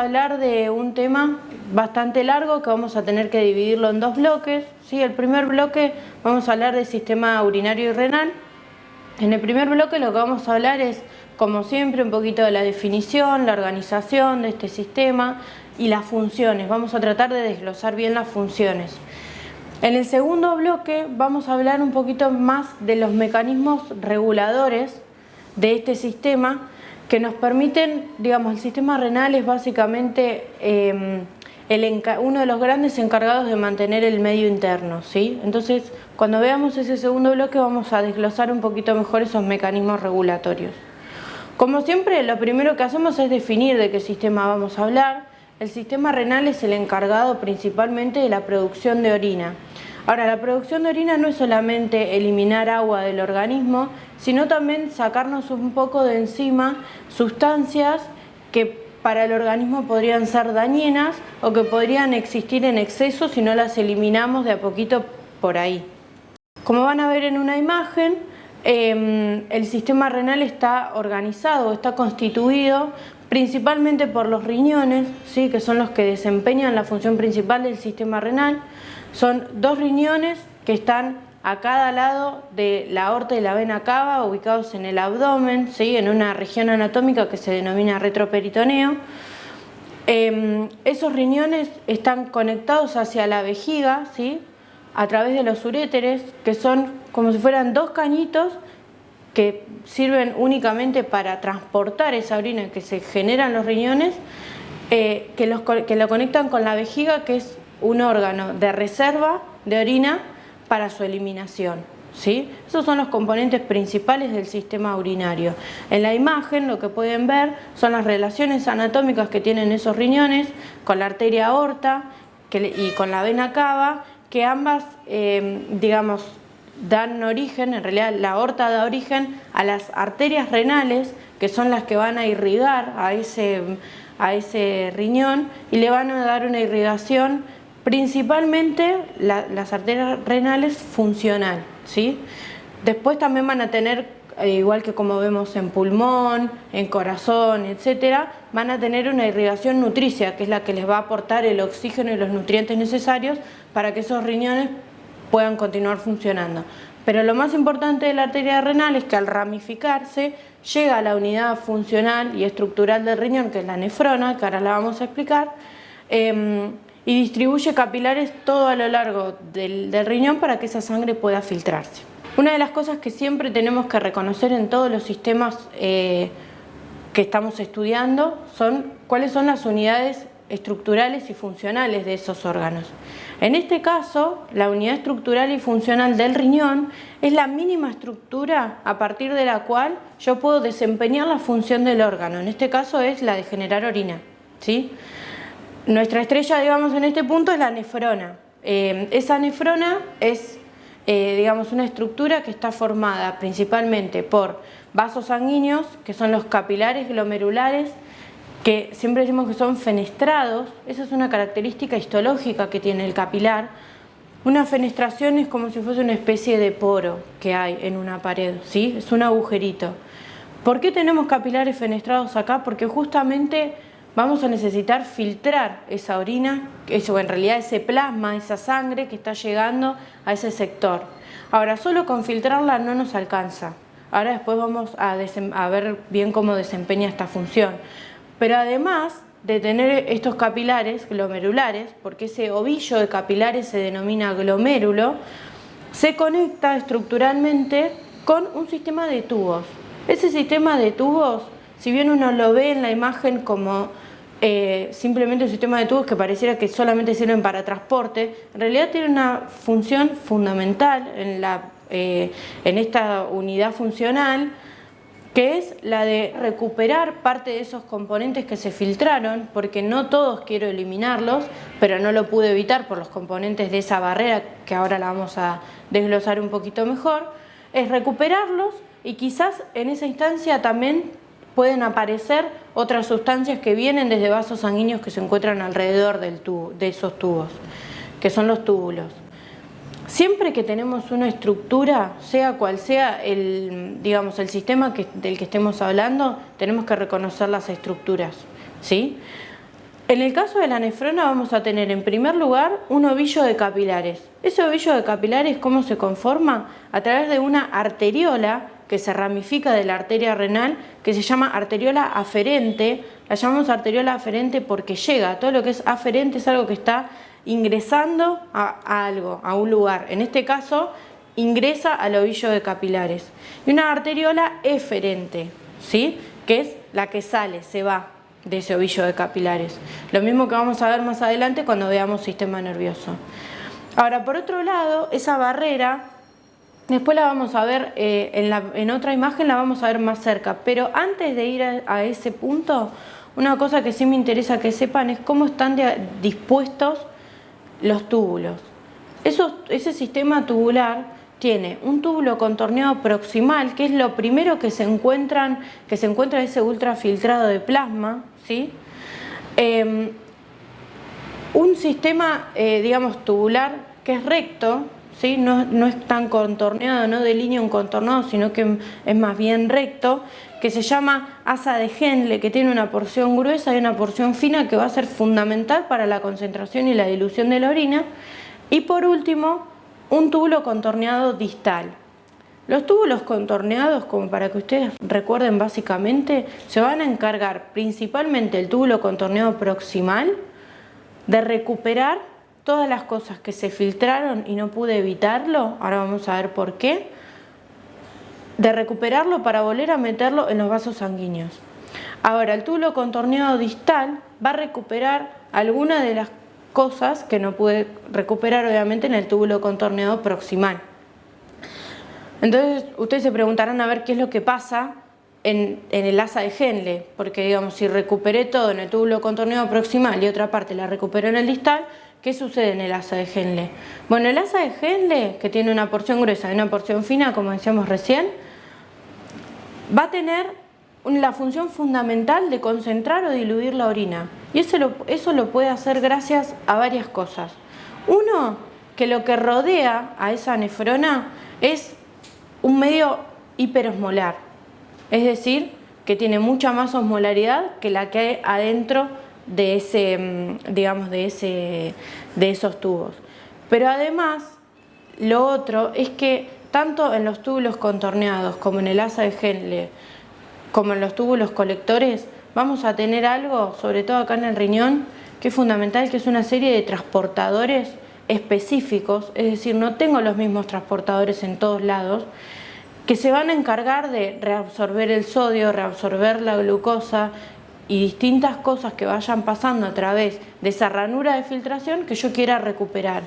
hablar de un tema bastante largo que vamos a tener que dividirlo en dos bloques. ¿sí? El primer bloque vamos a hablar del sistema urinario y renal. En el primer bloque lo que vamos a hablar es, como siempre, un poquito de la definición, la organización de este sistema y las funciones. Vamos a tratar de desglosar bien las funciones. En el segundo bloque vamos a hablar un poquito más de los mecanismos reguladores de este sistema que nos permiten, digamos, el sistema renal es básicamente em, uno de los grandes encargados de mantener el medio interno, ¿sí? Entonces, cuando veamos ese segundo bloque vamos a desglosar un poquito mejor esos mecanismos regulatorios. Como siempre, lo primero que hacemos es definir de qué sistema vamos a hablar. El sistema renal es el encargado principalmente de la producción de orina. Ahora, la producción de orina no es solamente eliminar agua del organismo, sino también sacarnos un poco de encima sustancias que para el organismo podrían ser dañinas o que podrían existir en exceso si no las eliminamos de a poquito por ahí. Como van a ver en una imagen, em, el sistema renal está organizado, está constituido principalmente por los riñones, ¿sí? que son los que desempeñan la función principal del sistema renal, son dos riñones que están a cada lado de la aorta y la vena cava, ubicados en el abdomen, ¿sí? en una región anatómica que se denomina retroperitoneo. Em, esos riñones están conectados hacia la vejiga, ¿sí? a través de los uréteres, que son como si fueran dos cañitos que sirven únicamente para transportar esa orina que se genera en los riñones, eh, que, los, que lo conectan con la vejiga, que es un órgano de reserva de orina para su eliminación. ¿sí? Esos son los componentes principales del sistema urinario. En la imagen lo que pueden ver son las relaciones anatómicas que tienen esos riñones con la arteria aorta y con la vena cava, que ambas, eh, digamos, dan origen, en realidad la aorta da origen a las arterias renales, que son las que van a irrigar a ese, a ese riñón y le van a dar una irrigación principalmente las arterias renales funcional, ¿sí? Después también van a tener, eh, igual que como vemos en pulmón, en corazón, etcétera, van a tener una irrigación nutricia, que es la que les va a aportar el oxígeno y los nutrientes necesarios para que esos riñones puedan continuar funcionando. Pero lo más importante de la arteria renal es que al ramificarse llega a la unidad funcional y estructural del riñón, que es la nefrona, que ahora la vamos a explicar, em, y distribuye capilares todo a lo largo del, riñón para que esa sangre pueda filtrarse. Una de las cosas que siempre tenemos que reconocer en todos los sistemas eh, que estamos estudiando son cuáles son las unidades estructurales y funcionales de esos órganos. En este caso, la unidad estructural y funcional del riñón es la mínima estructura a partir de la cual yo puedo desempeñar la función del órgano. En este caso es la de generar orina. ¿sí? Nuestra estrella, digamos, en este punto es la nefrona. Eh, esa nefrona es, eh, digamos, una estructura que está formada principalmente por vasos sanguíneos, que son los capilares glomerulares, que siempre decimos que son fenestrados. Esa es una característica histológica que tiene el capilar. Una fenestración es como si fuese una especie de poro que hay en una pared, ¿sí? Es un agujerito. ¿Por qué tenemos capilares fenestrados acá? Porque justamente vamos a necesitar filtrar esa orina, eso en realidad ese plasma, esa sangre que está llegando a ese sector. Ahora, solo con filtrarla no nos alcanza. Ahora después vamos a, ver bien cómo desempeña esta función. Pero además de tener estos capilares glomerulares, porque ese ovillo de capilares se denomina glomérulo, se conecta estructuralmente con un sistema de tubos. Ese sistema de tubos, si bien uno lo ve en la imagen como eh, simplemente sistema de tubos que pareciera que solamente sirven para transporte, en realidad tiene una función fundamental en, la, eh, en esta unidad funcional, que es la de recuperar parte de esos componentes que se filtraron, porque no todos quiero eliminarlos, pero no lo pude evitar por los componentes de esa barrera, que ahora la vamos a desglosar un poquito mejor, es recuperarlos y quizás en esa instancia también pueden aparecer otras sustancias que vienen desde vasos sanguíneos que se encuentran alrededor de esos tubos, que son los túbulos. Siempre que tenemos una estructura, sea cual sea el, digamos, el sistema del que estemos hablando, tenemos que reconocer las estructuras. ¿sí? En el caso de la nefrona vamos a tener en primer lugar un ovillo de capilares. Ese ovillo de capilares, ¿cómo se conforma? A través de una arteriola que se ramifica de la arteria renal, que se llama arteriola aferente. La llamamos arteriola aferente porque llega, todo lo que es aferente es algo que está ingresando a, algo, a un lugar. En este caso, ingresa al ovillo de capilares. Y una arteriola eferente, ¿sí? que es la que sale, se va de ese ovillo de capilares. Lo mismo que vamos a ver más adelante cuando veamos sistema nervioso. Ahora, por otro lado, esa barrera, después la vamos a ver eh, en, otra imagen, la vamos a ver más cerca, pero antes de ir a, ese punto, una cosa que sí me interesa que sepan es cómo están dispuestos los túbulos. ese sistema tubular tiene un túbulo contorneado proximal, que es lo primero que se encuentran, que se encuentra ese ultrafiltrado de plasma, ¿sí? Em, un sistema, eh, digamos, tubular que es recto, No, es tan contorneado, no de línea un contornado, sino que es más bien recto, que se llama asa de Henle, que tiene una porción gruesa y una porción fina que va a ser fundamental para la concentración y la dilución de la orina. Y por último, un túbulo contorneado distal. Los túbulos contorneados, como para que ustedes recuerden básicamente, se van a encargar principalmente el túbulo contorneado proximal de recuperar todas las cosas que se filtraron y no pude evitarlo, ahora vamos a ver por qué, de recuperarlo para volver a meterlo en los vasos sanguíneos. Ahora, el túbulo contorneado distal va a recuperar algunas de las cosas que no pude recuperar obviamente en el túbulo contorneado proximal. Entonces ustedes se preguntarán a ver qué es lo que pasa en, el asa de Henle, porque digamos si recuperé todo en el túbulo contorneado proximal y otra parte la recuperé en el distal, ¿qué sucede en el asa de Henle? Bueno, el asa de Henle, que tiene una porción gruesa y una porción fina, como decíamos recién, va a tener la función fundamental de concentrar o diluir la orina. Y eso eso lo puede hacer gracias a varias cosas. Uno, que lo que rodea a esa nefrona es un medio hiperosmolar, es decir, que tiene mucha más osmolaridad que la que hay adentro de, ese, mm, digamos, de, ese, de esos tubos. Pero además, lo otro es que tanto en los túbulos contorneados como en el asa de Henle, como en los túbulos colectores, vamos a tener algo, sobre todo acá en el riñón, que es fundamental, que es una serie de transportadores específicos, es decir, no tengo los mismos transportadores en todos lados, que se van a encargar de reabsorber el sodio, reabsorber la glucosa y distintas cosas que vayan pasando a través de esa ranura de filtración que yo quiera recuperar.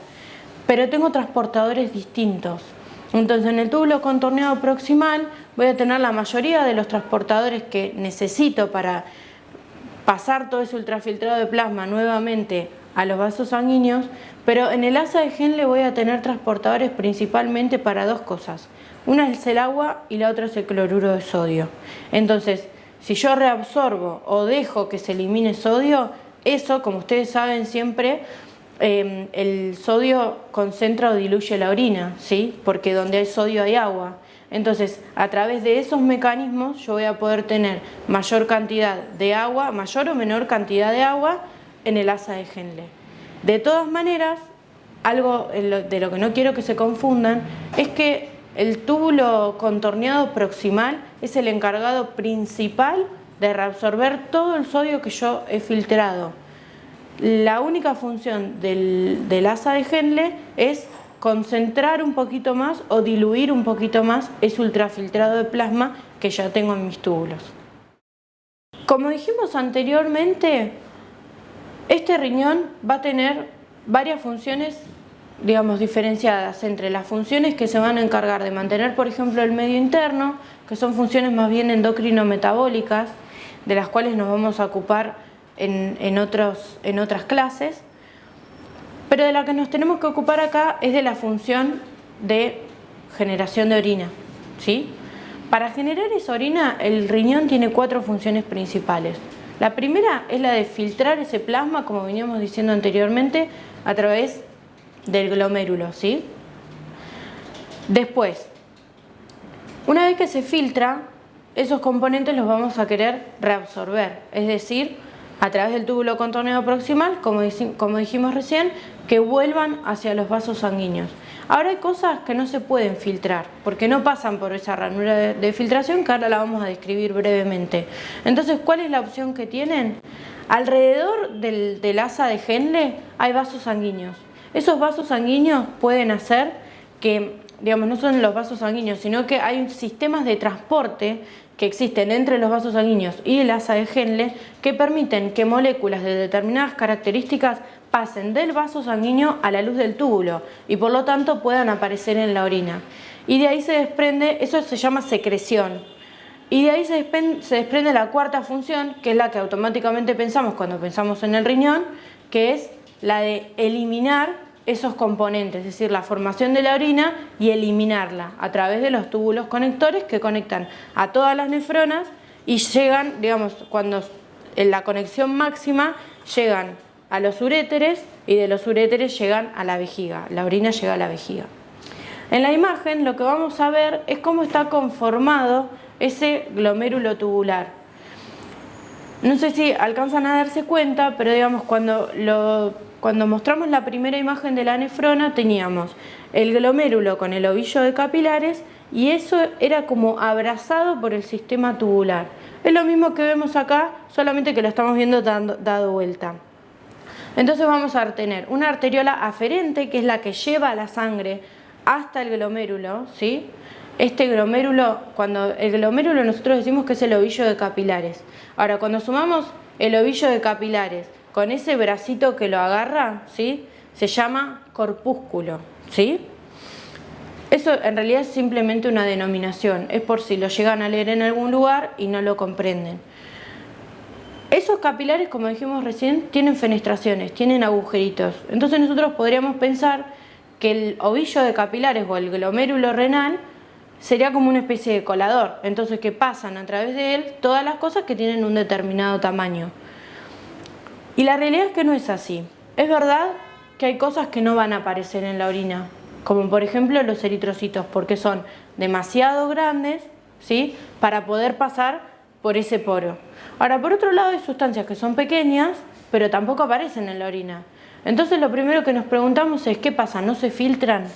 Pero tengo transportadores distintos. Entonces en el túbulo contorneado proximal voy a tener la mayoría de los transportadores que necesito para pasar todo ese ultrafiltrado de plasma nuevamente a los vasos sanguíneos, pero en el asa de Henle voy a tener transportadores principalmente para dos cosas. Una es el agua y la otra es el cloruro de sodio. Entonces, si yo reabsorbo o dejo que se elimine sodio, eso, como ustedes saben siempre, Em, el sodio concentra o diluye la orina, ¿sí? porque donde hay sodio hay agua. Entonces, a través de esos mecanismos yo voy a poder tener mayor cantidad de agua, mayor o menor cantidad de agua en el asa de Henle. De todas maneras, algo de lo que no quiero que se confundan es que el túbulo contorneado proximal es el encargado principal de reabsorber todo el sodio que yo he filtrado. La única función del, asa de Henle es concentrar un poquito más o diluir un poquito más ese ultrafiltrado de plasma que ya tengo en mis túbulos. Como dijimos anteriormente, este riñón va a tener varias funciones digamos, diferenciadas entre las funciones que se van a encargar de mantener, por ejemplo, el medio interno, que son funciones más bien endocrino-metabólicas, de las cuales nos vamos a ocupar en, otros, en otras clases, pero de la que nos tenemos que ocupar acá es de la función de generación de orina. ¿sí? Para generar esa orina, el riñón tiene cuatro funciones principales. La primera es la de filtrar ese plasma, como veníamos diciendo anteriormente, a través del glomérulo. ¿sí? Después, una vez que se filtra, esos componentes los vamos a querer reabsorber, es decir, a través del túbulo contorneado proximal, como, dijimos recién, que vuelvan hacia los vasos sanguíneos. Ahora hay cosas que no se pueden filtrar, porque no pasan por esa ranura de, filtración que ahora la vamos a describir brevemente. Entonces, ¿cuál es la opción que tienen? Alrededor del, del asa de Henle hay vasos sanguíneos. Esos vasos sanguíneos pueden hacer que, digamos, no son los vasos sanguíneos, sino que hay sistemas de transporte que existen entre los vasos sanguíneos y el asa de Henle que permiten que moléculas de determinadas características pasen del vaso sanguíneo a la luz del túbulo y por lo tanto puedan aparecer en la orina. Y de ahí se desprende, eso se llama secreción. Y de ahí se desprende, se desprende la cuarta función, que es la que automáticamente pensamos cuando pensamos en el riñón, que es la de eliminar esos componentes, es decir, la formación de la orina y eliminarla a través de los túbulos conectores que conectan a todas las nefronas y llegan, digamos, cuando en la conexión máxima llegan a los uréteres y de los uréteres llegan a la vejiga, la orina llega a la vejiga. En la imagen lo que vamos a ver es cómo está conformado ese glomérulo tubular. No sé si alcanzan a darse cuenta, pero digamos cuando cuando mostramos la primera imagen de la nefrona teníamos el glomérulo con el ovillo de capilares y eso era como abrazado por el sistema tubular. Es lo mismo que vemos acá, solamente que lo estamos viendo dado vuelta. Entonces vamos a tener una arteriola aferente, que es la que lleva la sangre hasta el glomérulo, ¿sí? Este glomérulo, cuando el glomérulo nosotros decimos que es el ovillo de capilares. Ahora, cuando sumamos el ovillo de capilares con ese bracito que lo agarra, ¿sí? Se llama corpúsculo, ¿sí? Eso en realidad es simplemente una denominación, es por si lo llegan a leer en algún lugar y no lo comprenden. Esos capilares, como dijimos recién, tienen fenestraciones, tienen agujeritos. Entonces nosotros podríamos pensar que el ovillo de capilares o el glomérulo renal sería como una especie de colador. Entonces que pasan a través de él todas las cosas que tienen un determinado tamaño. Y la realidad es que no es así. Es verdad que hay cosas que no van a aparecer en la orina, como por ejemplo los eritrocitos, porque son demasiado grandes ¿sí? para poder pasar por ese poro. Ahora, por otro lado, hay sustancias que son pequeñas, pero tampoco aparecen en la orina. Entonces lo primero que nos preguntamos es, ¿qué pasa? ¿No se filtran?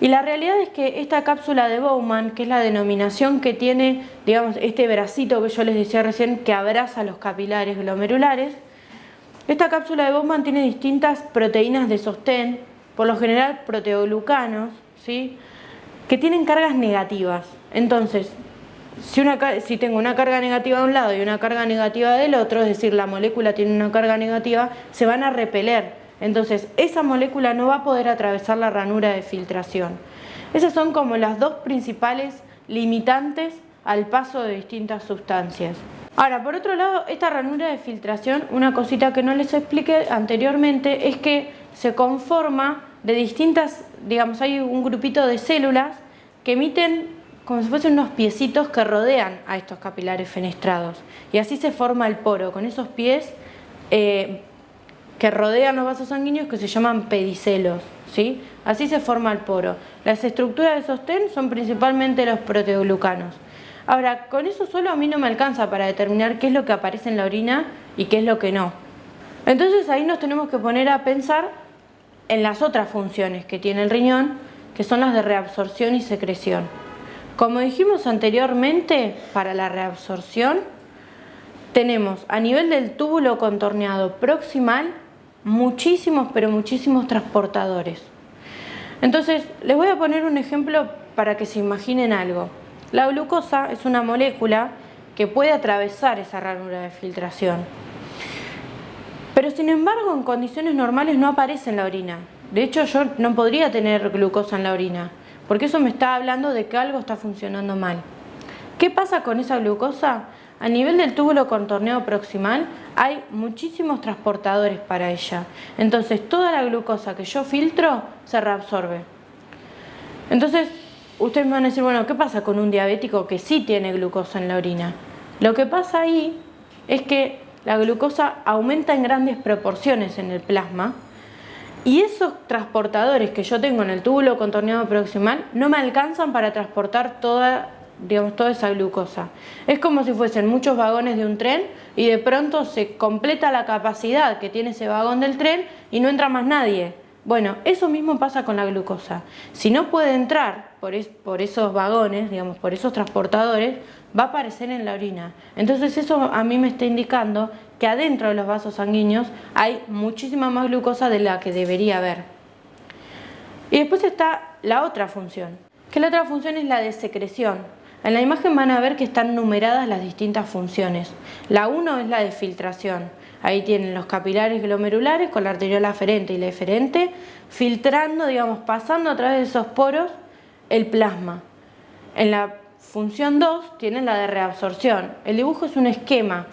Y la realidad es que esta cápsula de Bowman, que es la denominación que tiene, digamos, este bracito que yo les decía recién, que abraza los capilares glomerulares, esta cápsula de Bowman tiene distintas proteínas de sostén, por lo general proteoglucanos, ¿sí? que tienen cargas negativas. Entonces, si, una, si tengo una carga negativa de un lado y una carga negativa del otro, es decir, la molécula tiene una carga negativa, se van a repeler. Entonces, esa molécula no va a poder atravesar la ranura de filtración. Esas son como las dos principales limitantes al paso de distintas sustancias. Ahora, por otro lado, esta ranura de filtración, una cosita que no les expliqué anteriormente, es que se conforma de distintas, digamos, hay un grupito de células que emiten como si fuesen unos piecitos que rodean a estos capilares fenestrados. Y así se forma el poro, con esos pies eh, que rodean los vasos sanguíneos que se llaman pedicelos. ¿sí? Así se forma el poro. Las estructuras de sostén son principalmente los proteoglucanos. Ahora, con eso solo a mí no me alcanza para determinar qué es lo que aparece en la orina y qué es lo que no. Entonces ahí nos tenemos que poner a pensar en las otras funciones que tiene el riñón, que son las de reabsorción y secreción. Como dijimos anteriormente, para la reabsorción tenemos a nivel del túbulo contorneado proximal muchísimos, pero muchísimos transportadores. Entonces, les voy a poner un ejemplo para que se imaginen algo. La glucosa es una molécula que puede atravesar esa ranura de filtración. Pero sin embargo en condiciones normales no aparece en la orina. De hecho yo no podría tener glucosa en la orina, porque eso me está hablando de que algo está funcionando mal. ¿Qué pasa con esa glucosa? A nivel del túbulo contorneado proximal hay muchísimos transportadores para ella. Entonces toda la glucosa que yo filtro se reabsorbe. Entonces ustedes me van a decir, bueno, ¿qué pasa con un diabético que sí tiene glucosa en la orina? Lo que pasa ahí es que la glucosa aumenta en grandes proporciones en el plasma Y esos transportadores que yo tengo en el túbulo contorneado proximal no me alcanzan para transportar toda, digamos, toda esa glucosa. Es como si fuesen muchos vagones de un tren y de pronto se completa la capacidad que tiene ese vagón del tren y no entra más nadie. Bueno, eso mismo pasa con la glucosa. Si no puede entrar por, por, esos vagones, digamos, por esos transportadores, va a aparecer en la orina. Entonces eso a mí me está indicando que adentro de los vasos sanguíneos hay muchísima más glucosa de la que debería haber. Y después está la otra función, que la otra función es la de secreción. En la imagen van a ver que están numeradas las distintas funciones. La 1 es la de filtración. Ahí tienen los capilares glomerulares con la arteriola aferente y la eferente, filtrando, digamos, pasando a través de esos poros el plasma. En la función 2 tienen la de reabsorción. El dibujo es un esquema,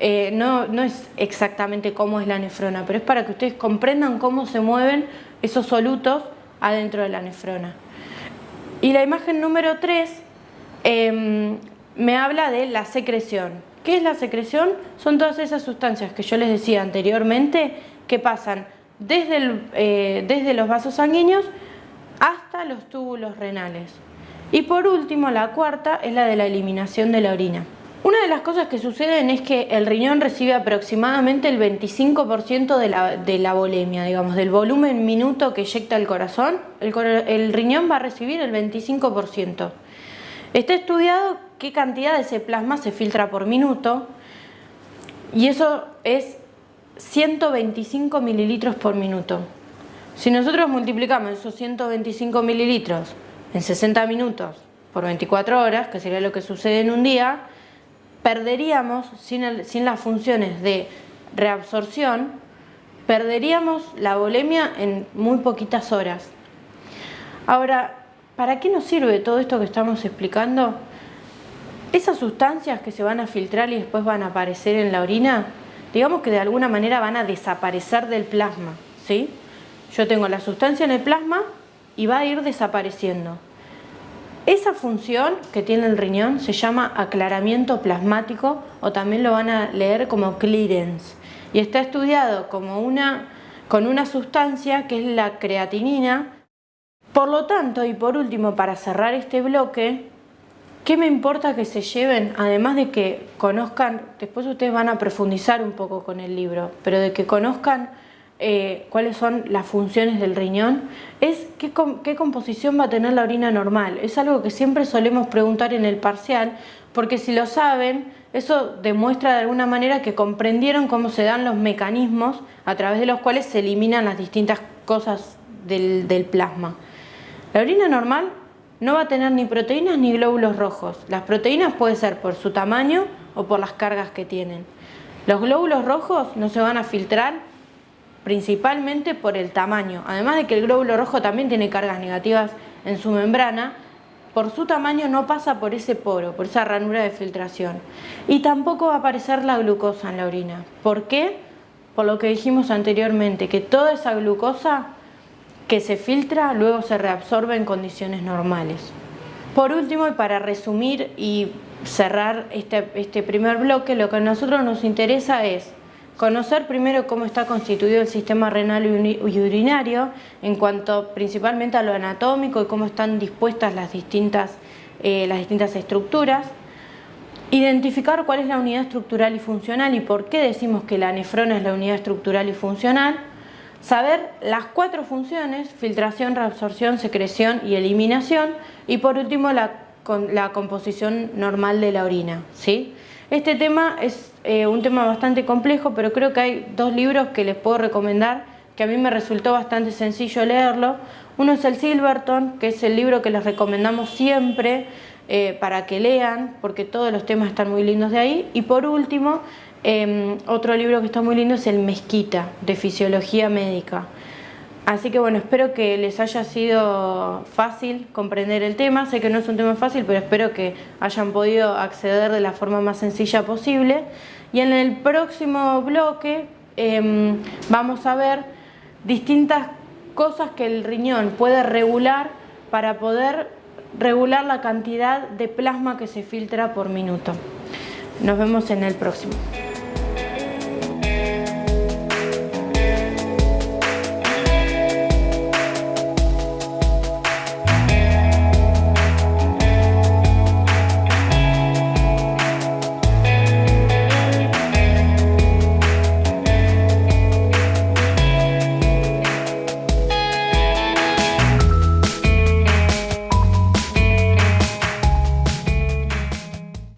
eh, no, no es exactamente cómo es la nefrona, pero es para que ustedes comprendan cómo se mueven esos solutos adentro de la nefrona. Y la imagen número 3 em, me habla de la secreción. ¿Qué es la secreción? Son todas esas sustancias que yo les decía anteriormente que pasan desde, eh, desde los vasos sanguíneos hasta los túbulos renales. Y por último, la cuarta es la de la eliminación de la orina. Una de las cosas que suceden es que el riñón recibe aproximadamente el 25% de la, de la volemia, digamos, del volumen minuto que eyecta el corazón, el riñón va a recibir el 25%. Está estudiado qué cantidad de ese plasma se filtra por minuto y eso es 125 mililitros por minuto. Si nosotros multiplicamos esos 125 mililitros en 60 minutos por 24 horas, que sería lo que sucede en un día, perderíamos, sin, las funciones de reabsorción, perderíamos la volemia en muy poquitas horas. Ahora, ¿para qué nos sirve todo esto que estamos explicando? Esas sustancias que se van a filtrar y después van a aparecer en la orina, digamos que de alguna manera van a desaparecer del plasma, ¿sí? Yo tengo la sustancia en el plasma y va a ir desapareciendo. Esa función que tiene el riñón se llama aclaramiento plasmático o también lo van a leer como clearance y está estudiado como una, con una sustancia que es la creatinina. Por lo tanto, y por último, para cerrar este bloque, ¿qué me importa que se lleven? Además de que conozcan, después ustedes van a profundizar un poco con el libro, pero de que conozcan eh, cuáles son las funciones del riñón, es qué, composición va a tener la orina normal. Es algo que siempre solemos preguntar en el parcial, porque si lo saben, eso demuestra de alguna manera que comprendieron cómo se dan los mecanismos a través de los cuales se eliminan las distintas cosas del plasma. La orina normal no va a tener ni proteínas ni glóbulos rojos. Las proteínas puede ser por su tamaño o por las cargas que tienen. Los glóbulos rojos no se van a filtrar principalmente por el tamaño. Además de que el glóbulo rojo también tiene cargas negativas en su membrana, por su tamaño no pasa por ese poro, por esa ranura de filtración. Y tampoco va a aparecer la glucosa en la orina. ¿Por qué? Por lo que dijimos anteriormente, que toda esa glucosa que se filtra luego se reabsorbe en condiciones normales. Por último, y para resumir y cerrar este, este primer bloque, lo que a nosotros nos interesa es Conocer primero cómo está constituido el sistema renal y urinario en cuanto principalmente a lo anatómico y cómo están dispuestas las distintas, eh, las distintas estructuras. Identificar cuál es la unidad estructural y funcional y por qué decimos que la nefrona es la unidad estructural y funcional. Saber las cuatro funciones, filtración, reabsorción, secreción y eliminación. Y por último la, la composición normal de la orina. ¿sí? Este tema es eh, un tema bastante complejo, pero creo que hay dos libros que les puedo recomendar, que a mí me resultó bastante sencillo leerlo. Uno es el Silverton, que es el libro que les recomendamos siempre eh, para que lean, porque todos los temas están muy lindos de ahí. Y por último, em, otro libro que está muy lindo es el Mezquita, de Fisiología Médica. Así que bueno, espero que les haya sido fácil comprender el tema. Sé que no es un tema fácil, pero espero que hayan podido acceder de la forma más sencilla posible. Y en el próximo bloque em, vamos a ver distintas cosas que el riñón puede regular para poder regular la cantidad de plasma que se filtra por minuto. Nos vemos en el próximo.